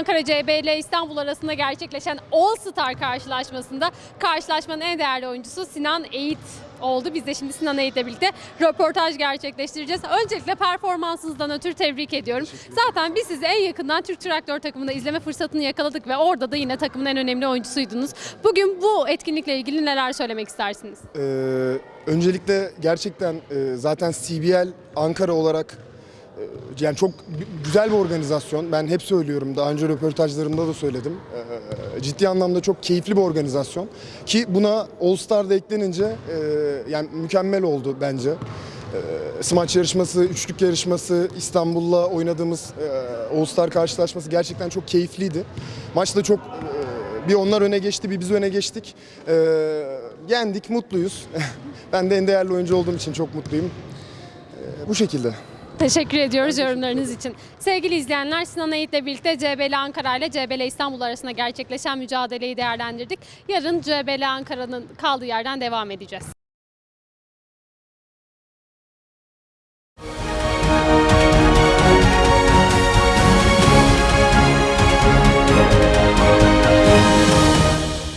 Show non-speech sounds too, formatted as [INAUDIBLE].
Ankara CBL İstanbul arasında gerçekleşen All Star karşılaşmasında karşılaşmanın en değerli oyuncusu Sinan Eğit oldu. Biz de şimdi Sinan Eğit'le birlikte röportaj gerçekleştireceğiz. Öncelikle performansınızdan ötürü tebrik ediyorum. Zaten biz sizi en yakından Türk Traktör takımında izleme fırsatını yakaladık ve orada da yine takımın en önemli oyuncusuydunuz. Bugün bu etkinlikle ilgili neler söylemek istersiniz? Ee, öncelikle gerçekten e, zaten CBL Ankara olarak yani çok gü- güzel bir organizasyon. Ben hep söylüyorum. Daha önce röportajlarımda da söyledim. Ee, ciddi anlamda çok keyifli bir organizasyon. Ki buna All Star'da eklenince e, yani mükemmel oldu bence. Ee, smaç yarışması, üçlük yarışması, İstanbul'la oynadığımız e, All Star karşılaşması gerçekten çok keyifliydi. Maç da çok e, bir onlar öne geçti, bir biz öne geçtik. Ee, yendik, mutluyuz. [LAUGHS] ben de en değerli oyuncu olduğum için çok mutluyum. Ee, bu şekilde. Teşekkür ediyoruz yorumlarınız için. Sevgili izleyenler Sinan Eğit'le birlikte CBL Ankara ile CBL İstanbul arasında gerçekleşen mücadeleyi değerlendirdik. Yarın CBL Ankara'nın kaldığı yerden devam edeceğiz.